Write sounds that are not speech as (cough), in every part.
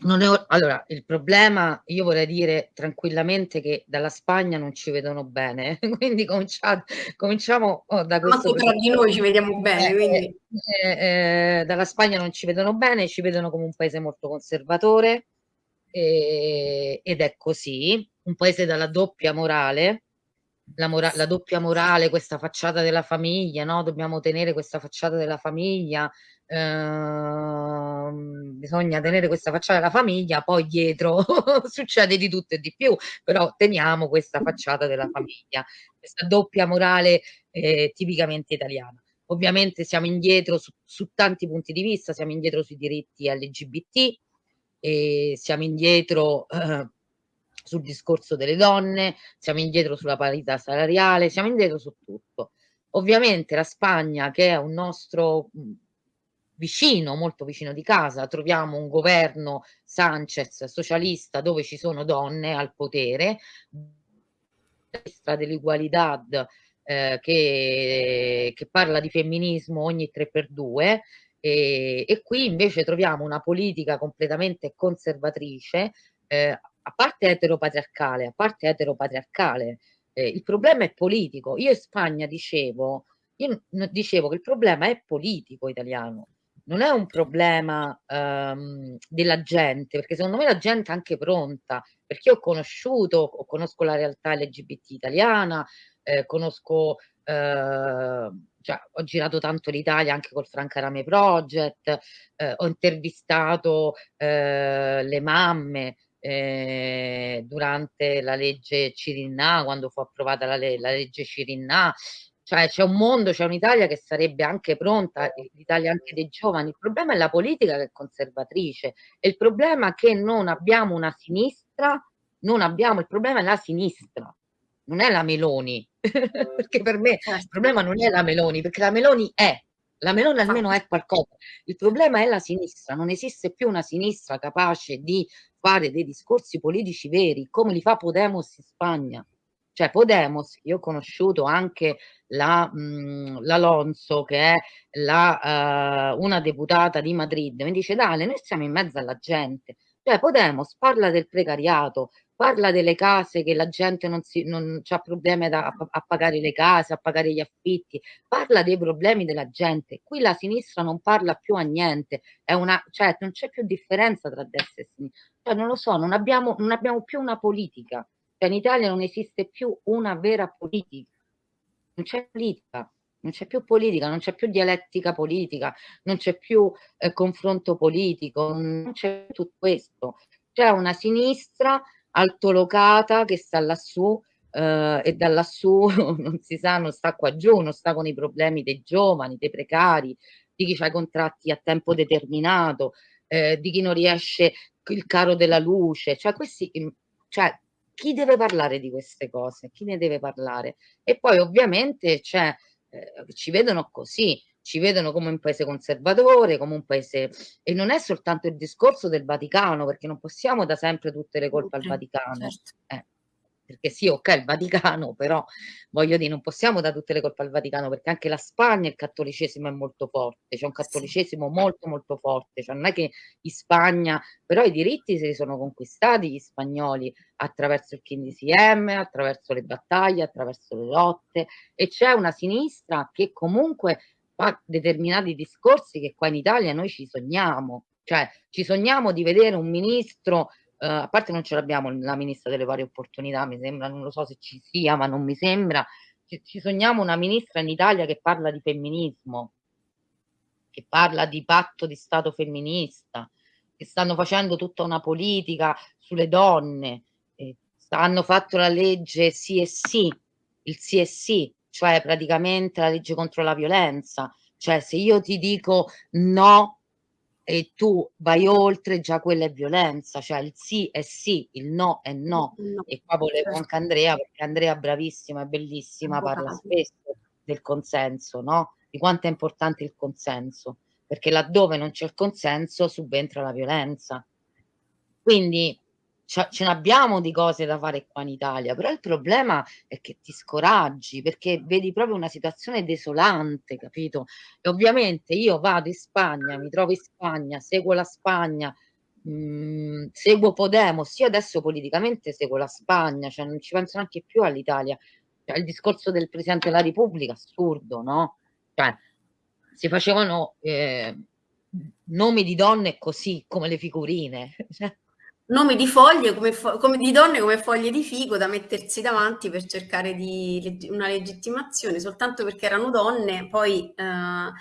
Non è o allora, il problema io vorrei dire tranquillamente che dalla Spagna non ci vedono bene, (laughs) quindi comincia cominciamo, uhm, da questo Manco tra di noi ci vediamo bene, eh, quindi eh, ehm, dalla Spagna non ci vedono bene, ci vedono come un paese molto conservatore, ehm, ed è così. Un paese dalla doppia morale, la mora la doppia morale, questa facciata della famiglia, no, dobbiamo tenere questa facciata della famiglia, uhm, bisogna tenere questa facciata della famiglia, poi dietro (laughs) succede di tutto e di più, però teniamo questa facciata della famiglia, questa doppia morale, ehm, tipicamente italiana. Ovviamente siamo indietro su su tanti punti di vista, siamo indietro sui diritti LGBT, ehm, siamo indietro, sul discorso delle donne, siamo indietro sulla parità salariale, siamo indietro su tutto. Ovviamente la Spagna che è un nostro, mhmm, vicino, molto vicino di casa, troviamo un governo Sánchez socialista dove ci sono donne al potere, dell'Igualdad, ehm, che che parla di femminismo ogni 3x2, ehm, e qui invece troviamo una politica completamente conservatrice, ehm, a parte eteropatriarcale a parte eteropatriarcale, ehm, il problema è politico. Io in Spagna dicevo io dicevo che il problema è politico italiano, non è un problema, uhm, della gente, perché secondo me la gente è anche pronta, perché ho conosciuto o conosco la realtà LGBT italiana, ehm, conosco uhm, cioè ho girato tanto l'Italia anche col Franca Rame Project, uhm, ho intervistato, uhm, le mamme, ehm, durante la legge Cirinnà, quando fu approvata la le la legge Cirinnà, cioè c'è un mondo, c'è un'Italia che sarebbe anche pronta, l'Italia anche dei giovani. Il problema è la politica che è conservatrice, e il problema che non abbiamo una sinistra non abbiamo il problema è la sinistra, non è la Meloni, (laughs) perché per me il Certo. problema non è la Meloni, perché la Meloni è, la Meloni almeno Infatti. è qualcosa. Il problema è la sinistra, non esiste più una sinistra capace di fare dei discorsi politici veri, come li fa Podemos in Spagna. Cioè Podemos io ho conosciuto anche la mhmm, l'Alonso che è la uhm, una deputata di Madrid, mi dice: "Dalia, noi stiamo in mezzo alla gente". Cioè Podemos parla del precariato, parla delle case che la gente non si non c'ha problemi da a a pagare le case, a pagare gli affitti, parla dei problemi della gente. Qui la sinistra non parla più a niente, una cioè non c'è più differenza tra destra e sini cioè non lo so, non abbiamo non abbiamo più una politica. Cioè in Italia non esiste più una vera politica. Non c'è politica, non c'è più politica, non c'è più dialettica politica, non c'è più, ehm, confronto politico, non c'è tutto questo. C'è una sinistra altolocata che sta lassù, uhm, e da lassù (laughs) non si sa, non sta qua giù, non sta con i problemi dei giovani, dei precari, di chi c'ha i contratti a tempo determinato, ehm, di chi non riesce il caro della luce, cioè questi im cioè chi deve parlare di queste cose? Chi ne deve parlare? E poi ovviamente c'è ehm, ci vedono così, ci vedono come un paese conservatore, come un paese e non è soltanto il discorso del Vaticano, perché non possiamo da sempre tutte le colpe al Okay, Vaticano. certo. Eh. Perché sì, okay, il Vaticano, però voglio dì non possiamo dà tutte le colpe al Vaticano, perché anche la Spagna il cattolicesimo è molto forte, c'è un cattolicesimo molto, molto forte, cioè non è che in Spagna però i diritti se li sono conquistati gli spagnoli attraverso il 15M, attraverso le battaglie, attraverso le lotte, e c'è una sinistra che comunque fa determinati discorsi che qua in Italia noi ci sogniamo. Cioè ci sogniamo di vedere un ministro uhm, a parte non ce l'abbiamo la ministra delle pari opportunità, mi sembra, non lo so se ci sia, ma non mi sembra. Ci ci sogniamo una ministra in Italia che parla di femminismo che parla di patto di stato femminista, che stanno facendo tutta una politica sulle donne, s hanno fatto la legge Sì è sì, il sì è sì, cioè praticamente la legge contro la violenza. Cioè se io ti dico: "No" e tu vai oltre, già quella è violenza, cioè il sì è sì, il no è no. no, E qua volevo certo. anche Andrea, perché Andrea bravissima, è bellissima, parla spesso del consenso, no, di quanto è importante il consenso, perché laddove non c'è il consenso subentra la violenza. Quindi ce n'abbiamo di cose da fare qua in Italia, però il problema è che ti scoraggi, perché vedi proprio una situazione desolante, capito? E ovviamente io vado in Spagna, mi trovo in Spagna, seguo la Spagna, mhmm, seguo Podemos, io adesso politicamente seguo la Spagna, cioè non ci penso neanche più all'Italia. Cioè il discorso del Presidente della Repubblica, assurdo, no, cioè si facevano, ehm, nomi di donne così, come le figurine. (laughs) Cioè nomi di foglie come, come, di donne come foglie di figo da mettersi davanti per cercare di una legittimazione. Soltanto perché erano donne poi eh,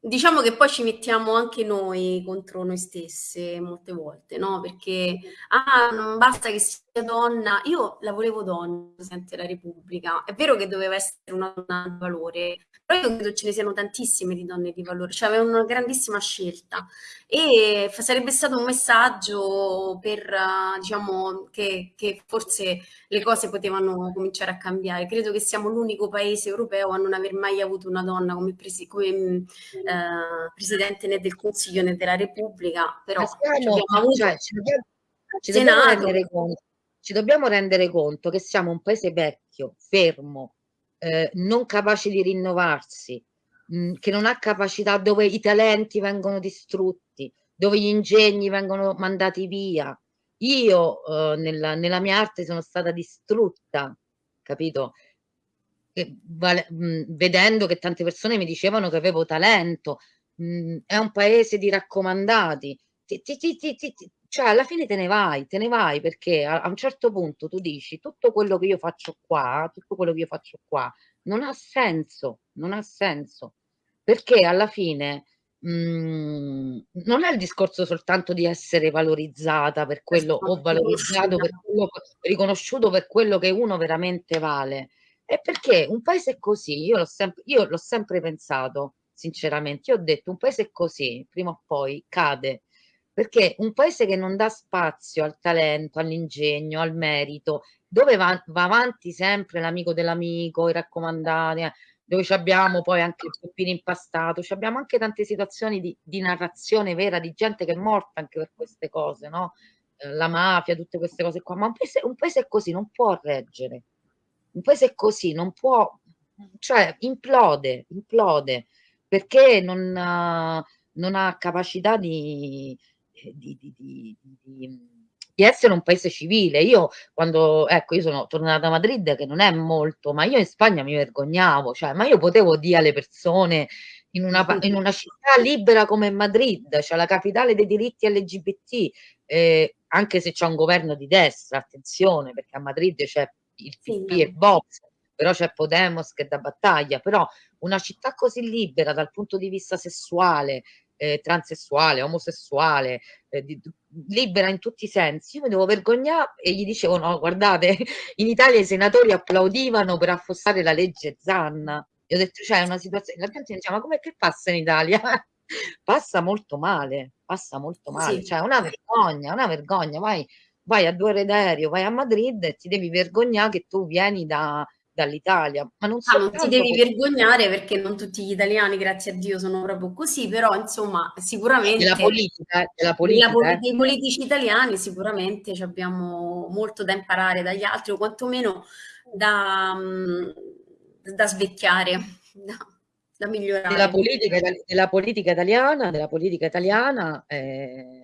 Diciamo che poi ci mettiamo anche noi contro noi stesse molte volte, no, perché: "Ah, non basta che sia donna" io la volevo donna, Presidente della Repubblica. È vero che doveva essere una donna di valore, però io credo ce ne siano tantissime di donne di valore, cioè aveva una grandissima scelta e sarebbe stato un messaggio per, diciamo, che che forse le cose potevano cominciare a cambiare. Credo che siamo l'unico paese europeo a non aver mai avuto una donna come presi come, mhmm, eh, presidente né del Consiglio né della Repubblica, però siamo, cioè, ci, dobbiamo, ci, dobbiamo conto, ci, dobbiamo, rendere conto, che siamo un paese vecchio, fermo, eh, non capace di rinnovarsi, mh, mm, che non ha capacità, dove i talenti vengono distrutti, dove gli ingegni vengono mandati via. Io eh, nella, nella mia arte sono stata distrutta, capito? vale, mh, vedendo che tante persone mi dicevano che avevo talento, mh, è un paese di raccomandati, ti, ti, ti, cioè alla fine te ne vai, te ne vai perché a, a, un certo punto tu dici tutto quello che io faccio qua, tutto quello che io faccio qua non ha senso, non ha senso, perché alla fine mh, non è il discorso soltanto di essere valorizzata per quello o valorizzato per quello, riconosciuto per quello che uno veramente vale, è perché un paese così, io l'ho sempre, io l'ho sempre pensato, sinceramente, io ho detto un paese così, prima o poi cade, perché un paese che non dà spazio al talento, all'ingegno, al merito, dove va, va avanti sempre l'amico dell'amico, i raccomandati, eh, dove abbiamo poi anche il peppino impastato, abbiamo anche tante situazioni di, di, narrazione vera di gente che è morta anche per queste cose, no? Eh, la mafia, tutte queste cose qua, ma un paese, un paese così non può reggere. Un paese così non può, cioè implode, implode, perché non, non ha capacità di, di, di, di, essere un paese civile. Io quando, ecco, io sono tornata a Madrid, che non è molto, ma io in Spagna mi vergognavo, cioè, ma io potevo dire alle persone in una, in una città libera come Madrid, cioè la capitale dei diritti LGBT, eh, anche se c'è un governo di destra, attenzione, perché a Madrid c'è il PP sì, e Vox, però c'è Podemos che dà battaglia, però una città così libera dal punto di vista sessuale, eh, transessuale, omosessuale, eh, di, libera in tutti i sensi, io mi devo vergognare e gli dicevo no, guardate, (laughs) in Italia i senatori applaudivano per affossare la legge Zanna. Io ho detto, c'è cioè, una situazione, la gente diceva, ma come che passa in Italia? (laughs) passa molto male, passa molto male, sì. cioè una vergogna, una vergogna, vai vai a due ore d'aereo, vai a Madrid e ti devi vergognare che tu vieni da, dall'Italia. Ma non, ah, non ti devi vergognare perché non tutti gli italiani, grazie a Dio, sono proprio così, però insomma sicuramente... Della politica, della politica della, eh. dei politici italiani sicuramente abbiamo molto da imparare dagli altri o quantomeno da, da svecchiare, da, da migliorare. Della politica, della politica italiana, della politica italiana... Eh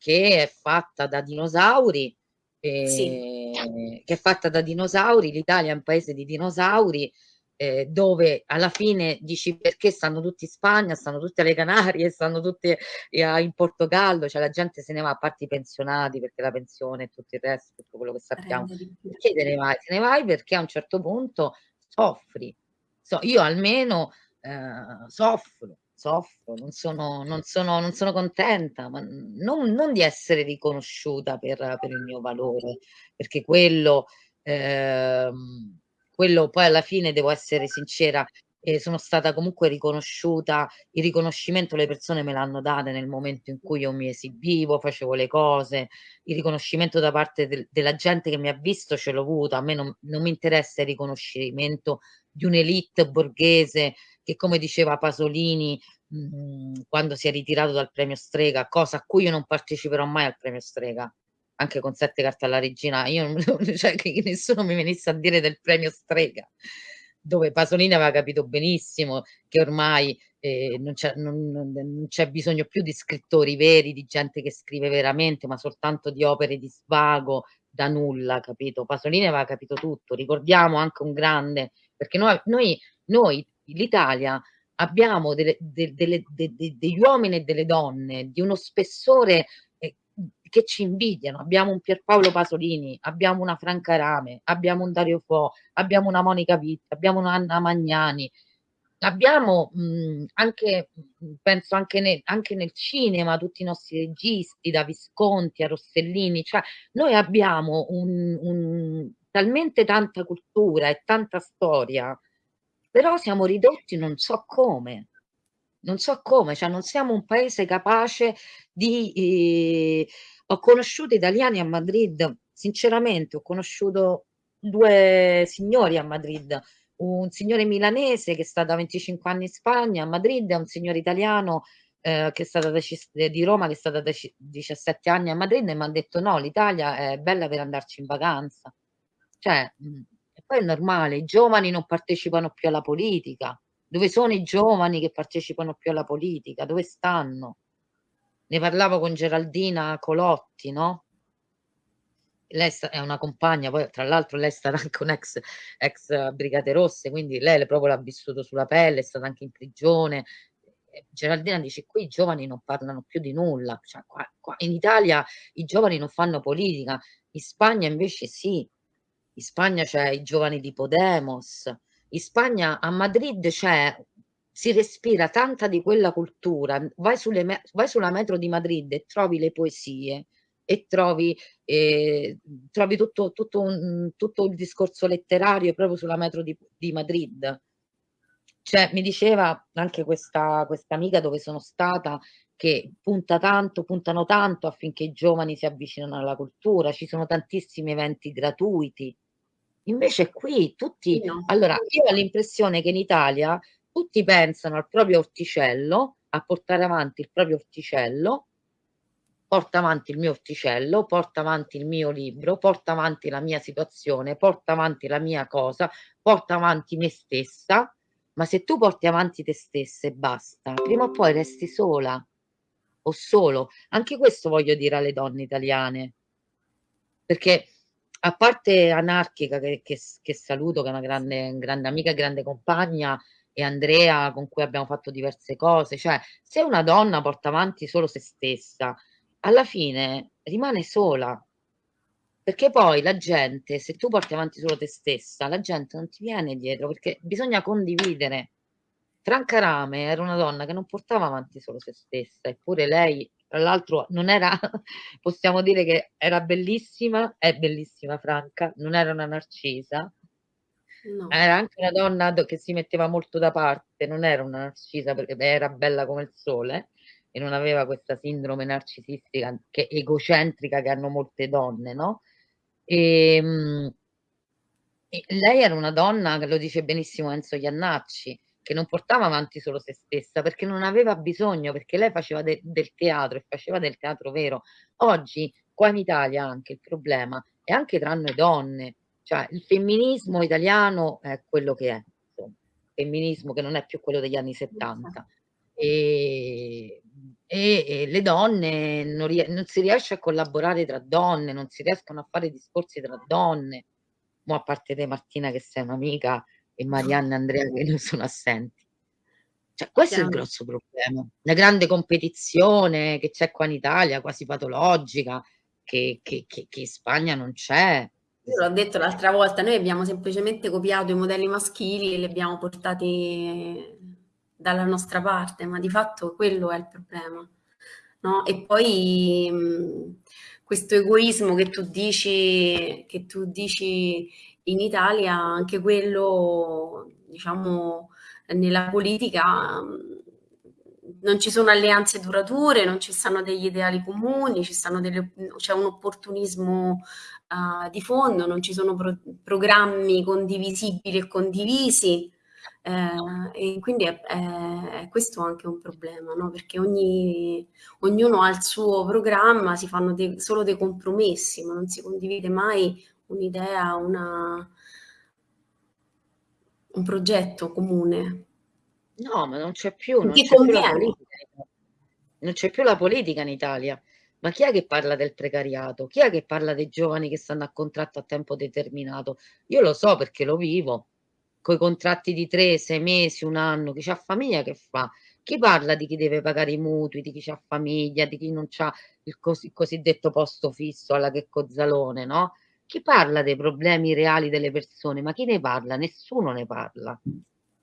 che è fatta da dinosauri, eh, sì. che è fatta da dinosauri, l'Italia è un paese di dinosauri, eh, dove alla fine dici perché stanno tutti in Spagna, stanno tutti alle Canarie, stanno tutti eh, in Portogallo, cioè la gente se ne va a parte i pensionati perché la pensione e tutto il resto, tutto quello che sappiamo. Perché te ne vai? Te ne vai perché a un certo punto soffri. So, io almeno eh, soffro, soffro, non sono, non sono, non sono contenta, ma non, non, di essere riconosciuta per, per, il mio valore, perché quello, eh, quello poi alla fine devo essere sincera, eh, sono stata comunque riconosciuta, il riconoscimento le persone me l'hanno data nel momento in cui io mi esibivo, facevo le cose, il riconoscimento da parte de della gente che mi ha visto ce l'ho avuto, a me non, non mi interessa il riconoscimento di un'elite borghese che come diceva Pasolini mh, quando si è ritirato dal premio Strega, cosa a cui io non parteciperò mai al premio Strega, anche con sette carte alla regina, io non, (laughs) cioè, che nessuno mi venisse a dire del premio Strega, dove Pasolini aveva capito benissimo che ormai e non c'è non non c'è bisogno più di scrittori veri, di gente che scrive veramente, ma soltanto di opere di svago da nulla, capito? Pasolini aveva capito tutto. Ricordiamo anche un grande perché noi noi noi l'Italia abbiamo delle de delle de de degli uomini e delle donne di uno spessore, ehm, che ci invidiano. Abbiamo un Pierpaolo Pasolini, abbiamo una Franca Rame, abbiamo un Dario Fo, abbiamo una Monica Vitti, abbiamo un'Anna Magnani. Abbiamo, mhmm, anche mhmm, penso anche ne anche nel cinema, tutti i nostri registi, da Visconti a Rossellini, cioè noi abbiamo un un talmente tanta cultura e tanta storia, però siamo ridotti non so come. Non so come, cioè non siamo un paese capace di ehm, ho conosciuto italiani a Madrid, sinceramente ho conosciuuto 2 signori a Madrid, un signore milanese che sta da 25 anni in Spagna, a Madrid, e un signore italiano, ehm, che è da cis di Roma, che è stata da ci 17 anni a Madrid e m'ha detto: "No, l'Italia è bella per andarci in vacanza." Cioè, mhmm, e poi è normale, i giovani non partecipano più alla politica. Dove sono i giovani che partecipano più alla politica? Dove stanno? Ne parlavo con Geraldina Colotti, no? Lei è una compagna, poi tra l'altro lei è stata (laughs) anche un'ex ex Brigate Rosse, quindi lei proprio l'ha vissuto sulla pelle, è stata anche in prigione. Geraldina dice: "Qui i giovani non parlano più di nulla." Cioè qua qua in Italia i giovani non fanno politica, in Spagna invece sì. In Spagna c'è i giovani di Podemos, in Spagna a Madrid c'è si respira tanta di quella cultura. Vai sulle vai sulla metro di Madrid e trovi le poesie e trovi ehm, trovi tutto tutto un tutto il discorso letterario proprio sulla metro di di Madrid. Cioè, mi diceva anche questa questa amica dove sono stata, che punta tanto puntano tanto affinché i giovani si avvicinano alla cultura, ci sono tantissimi eventi gratuiti. Invece qui tutti no. allora io ho l'impressione che in Italia tutti pensano al proprio orticello, a portare avanti il proprio orticello porto avanti il mio orticello, porto avanti il mio libro, porto avanti la mia situazione, porto avanti la mia cosa, porto avanti me stessa, ma se tu porti avanti te stessa e basta, prima o poi resti sola o solo. Anche questo voglio dire alle donne italiane. Perché a parte Anarchica che che che saluto, che è una grande grande amica e grande compagna, e Andrea con cui abbiamo fatto diverse cose, cioè se una donna porta avanti solo se stessa, alla fine rimane sola. Perché poi la gente se tu porti avanti solo te stessa, la gente non ti viene dietro, perché bisogna condividere. Franca Rame era una donna che non portava avanti solo se stessa, eppure lei tra l'altro non era (laughs) possiamo dire che era bellissima, è bellissima Franca, non era una narcisa. No. Era anche una donna che si metteva molto da parte, non era una narcisa perché era bella come il sole e non aveva questa sindrome narcisistica che egocentrica che hanno molte donne, no, ehm e lei era una donna, che lo dice benissimo Enzo Jannacci, che non portava avanti solo se stessa, perché non aveva bisogno, perché lei faceva de del teatro e faceva del teatro vero. Oggi qua in Italia anche il problema è anche tra noi donne, cioè il femminismo italiano è quello che è, insomma. Femminismo che non è più quello degli anni '70. Ehm, e e le donne non non si riesce a collaborare tra donne, non si riescono a fare discorsi tra donne. Mo' a parte te Martina che sei un'amica e Marianna e Andrea che non sono assenti. Cioè questo è il Chiaro. grosso problema. La grande competizione che c'è qua in Italia, quasi patologica, che che che che in Spagna non c'è. Io l'ho detto l'altra volta, noi abbiamo semplicemente copiato i modelli maschili e li abbiamo portati dalla nostra parte, ma di fatto quello è il problema, no, e poi, questo egoismo che tu dici che tu dici in Italia, anche quello diciamo nella politica, mhmm, non ci sono alleanze durature, non ci stanno degli ideali comuni, c'è un opportunismo, uhm, di fondo, non ci sono pro programmi condivisibili e condivisi, ehm, e quindi è è questo anche un problema, no, perché ogni ognuno ha il suo programma, si fanno de solo dei compromessi, ma non si condivide mai un'idea, una un progetto comune. No, ma non c'è più, non c'è più non c'è più la politica in Italia. Ma chi è che parla del precariato? Chi è che parla dei giovani che stanno a contratto a tempo determinato? Io lo so perché lo vivo, coi contratti di 3, 6 mesi, 1 anno, chi c'ha famiglia che fa? Chi parla di chi deve pagare i mutui, di chi c'ha famiglia, di chi non c'ha il cosi cosiddetto posto fisso alla Checco Zalone, no, chi parla dei problemi reali delle persone? Ma chi ne parla? Nessuno ne parla.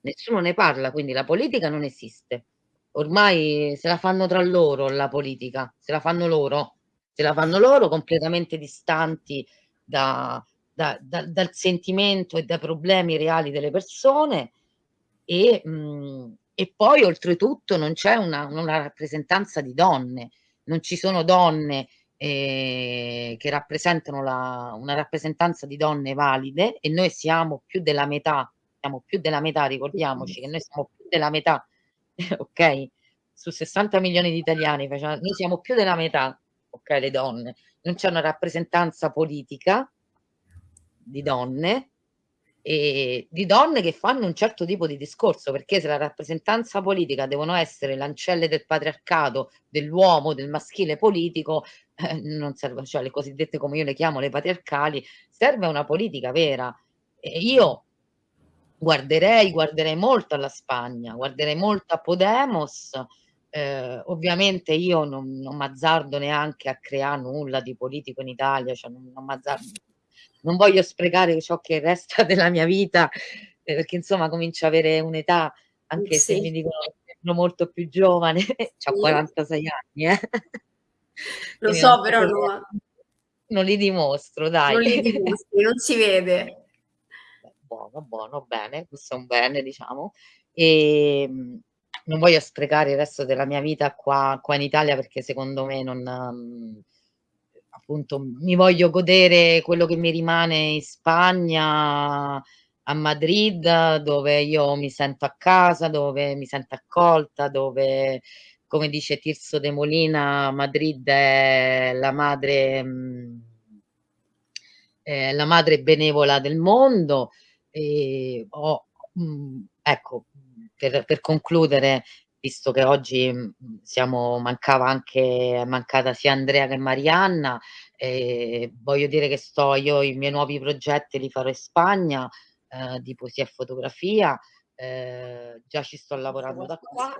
Nessuno ne parla, quindi la politica non esiste. Ormai se la fanno tra loro la politica, se la fanno loro, se la fanno loro completamente distanti da da da dal sentimento e dai problemi reali delle persone e mhmm, e poi oltretutto non c'è una una rappresentanza di donne. Non ci sono donne, ehm, che rappresentano la una rappresentanza di donne valide e noi siamo più della metà, siamo più della metà, ricordiamoci che noi siamo più della metà, (laughs) okay, su 60.000.000 di italiani noi siamo più della metà, okay, le donne. Non c'è una rappresentanza politica di donne, ehm, di donne che fanno un certo tipo di discorso, perché se la rappresentanza politica devono essere l'ancelle del patriarcato, dell'uomo, del maschile politico, eh, non serve cioè le cosiddette, come io le chiamo, le patriarcali, serve una politica vera. E io guarderei guarderei molto alla Spagna, guarderei molto a Podemos, ehm, ovviamente io non non m'azzardo neanche a creà nulla di politico in Italia, cioè non non m'azzardo non voglio sprecare ciò che resta (laughs) della mia vita, ehm, perché insomma comincio a avere un'età, anche se mi sì. dicono che sembro molto più giovane, (laughs) c'ho Sì. 46 anni, eh. (laughs) Lo Quindi so, però no non li dimostro dai. Non li dimostri, non si vede. Buono, buono, bene, questo è un bene diciamo. Ehm, non voglio sprecare il resto della mia vita qua qua in Italia perché secondo me non mhmm, appunto mi voglio godere quello che mi rimane in Spagna, a Madrid, dove io mi sento a casa, dove mi sento accolta, dove, come dice Tirso de Molina, Madrid è la madre mhmm è la madre benevola del mondo. Ehm, ho mhmm, ecco, per per concludere, visto che oggi, mhmm, siamo mancava anche è mancata sia Andrea che Marianna, ehm, voglio dire che sto io i miei nuovi progetti li farò in Spagna, ehm, di poesia e fotografia, ehm, già ci sto lavorando da qua.